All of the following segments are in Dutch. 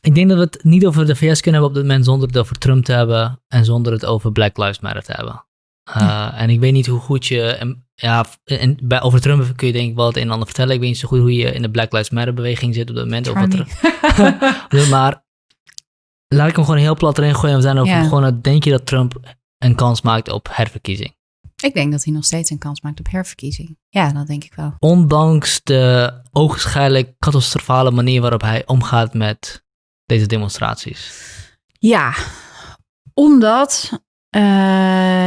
Ik denk dat we het niet over de VS kunnen hebben op dit moment zonder het over Trump te hebben en zonder het over Black Lives Matter te hebben. Uh, En ik weet niet hoe goed je, en, ja, en bij, over Trump kun je denk ik wel het een en ander vertellen. Ik weet niet zo goed hoe je in de Black Lives Matter beweging zit op dit moment. Of wat er, maar laat ik hem gewoon heel plat erin gooien. We zijn over ja. gewoon, denk je dat Trump een kans maakt op herverkiezing? Ik denk dat hij nog steeds een kans maakt op herverkiezing. Ja, dat denk ik wel. Ondanks de ogenschijnlijk catastrofale manier waarop hij omgaat met deze demonstraties. Ja, omdat uh,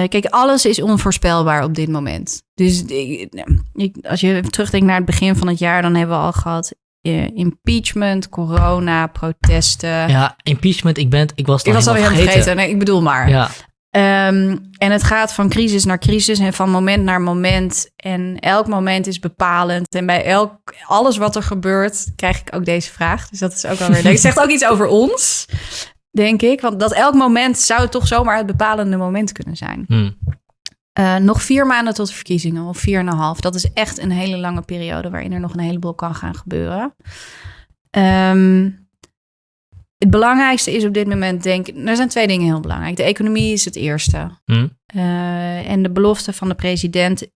kijk, alles is onvoorspelbaar op dit moment. Dus ik, als je terugdenkt naar het begin van het jaar, dan hebben we al gehad uh, impeachment, corona, protesten. Ja, impeachment, ik ben, ik was Ik was alweer vergeten. vergeten. Nee, ik bedoel maar. Ja. Um, en het gaat van crisis naar crisis en van moment naar moment. En elk moment is bepalend. En bij elk, alles wat er gebeurt, krijg ik ook deze vraag. Dus dat is ook wel weer leuk. Het zegt ook iets over ons denk ik. Want dat elk moment zou toch zomaar het bepalende moment kunnen zijn. Hmm. Uh, nog vier maanden tot de verkiezingen, of vier en een half. Dat is echt een hele lange periode waarin er nog een heleboel kan gaan gebeuren. Um, het belangrijkste is op dit moment, denk ik, er zijn twee dingen heel belangrijk. De economie is het eerste. Hmm. Uh, en de belofte van de president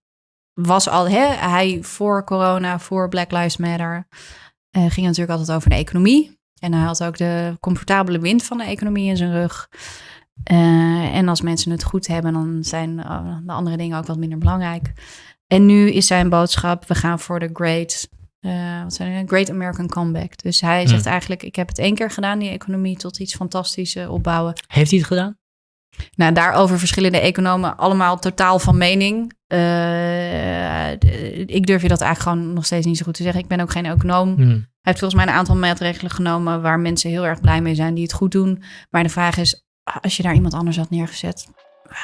was al, hè, hij voor corona, voor Black Lives Matter, uh, ging natuurlijk altijd over de economie. En hij had ook de comfortabele wind van de economie in zijn rug. Uh, en als mensen het goed hebben, dan zijn de andere dingen ook wat minder belangrijk. En nu is zijn boodschap: we gaan voor de great, uh, wat zijn great American comeback. Dus hij zegt hmm. eigenlijk: ik heb het één keer gedaan, die economie tot iets fantastisch opbouwen. Heeft hij het gedaan? Nou, daarover verschillende economen allemaal totaal van mening. Uh, ik durf je dat eigenlijk gewoon nog steeds niet zo goed te zeggen. Ik ben ook geen econoom. Hmm. Hij heeft volgens mij een aantal maatregelen genomen waar mensen heel erg blij mee zijn die het goed doen. Maar de vraag is, als je daar iemand anders had neergezet,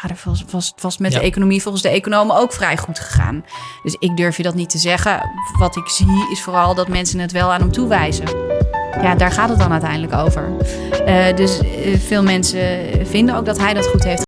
ja, was, was, was met de economie volgens de economen ook vrij goed gegaan. Dus ik durf je dat niet te zeggen. Wat ik zie is vooral dat mensen het wel aan hem toewijzen. Ja, daar gaat het dan uiteindelijk over. Uh, dus uh, veel mensen vinden ook dat hij dat goed heeft